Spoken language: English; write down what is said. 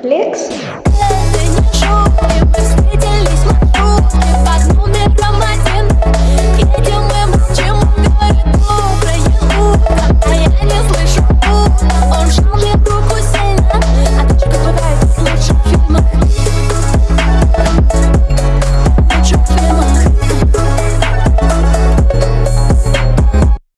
Flex?